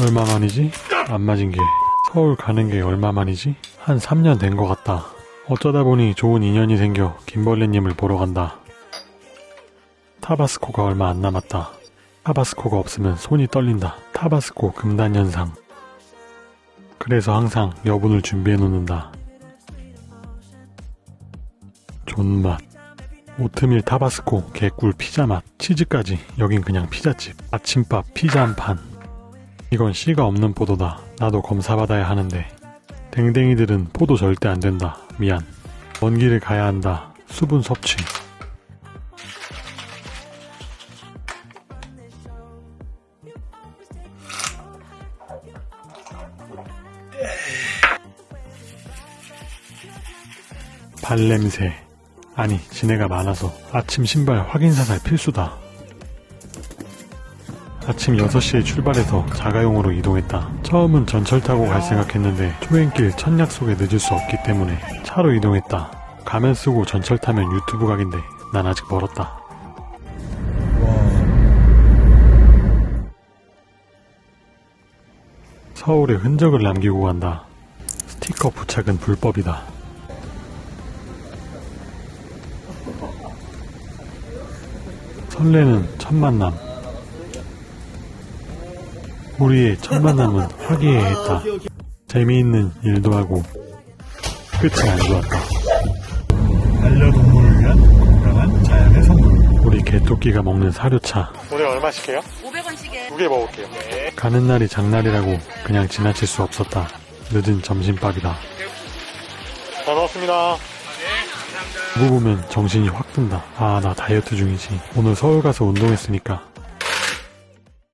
얼마만이지? 안 맞은 게 서울 가는 게 얼마만이지? 한 3년 된 것 같다. 어쩌다 보니 좋은 인연이 생겨 김벌레님을 보러 간다. 타바스코가 얼마 안 남았다. 타바스코가 없으면 손이 떨린다. 타바스코 금단 현상. 그래서 항상 여분을 준비해 놓는다. 존맛. 오트밀 타바스코 개꿀 피자 맛 치즈까지 여긴 그냥 피자집 아침밥 피자 한판 이건 씨가 없는 포도다. 나도 검사받아야 하는데. 댕댕이들은 포도 절대 안 된다. 미안. 먼 길을 가야 한다. 수분 섭취. 발냄새. 아니 지네가 많아서 아침 신발 확인 사살 필수다 아침 6시에 출발해서 자가용으로 이동했다. 처음은 전철 타고 갈 생각했는데 초행길 첫 약속에 늦을 수 없기 때문에 차로 이동했다. 가면 쓰고 전철 타면 유튜브 각인데 난 아직 멀었다. 서울에 흔적을 남기고 간다. 스티커 부착은 불법이다. 설레는 첫 만남. 우리의 첫 만남은 화기애애했다. 재미있는 일도 하고 끝이 안 좋았다. 반려동물을 위한 건강한 자연의 선물. 우리 개토끼가 먹는 사료차. 오늘 얼마씩해요? 500원씩에 두 개 먹을게요. 가는 날이 장날이라고 그냥 지나칠 수 없었다. 늦은 점심밥이다. 잘 먹었습니다. 누구 보면 정신이 확 든다. 아, 나 다이어트 중이지. 오늘 서울 가서 운동했으니까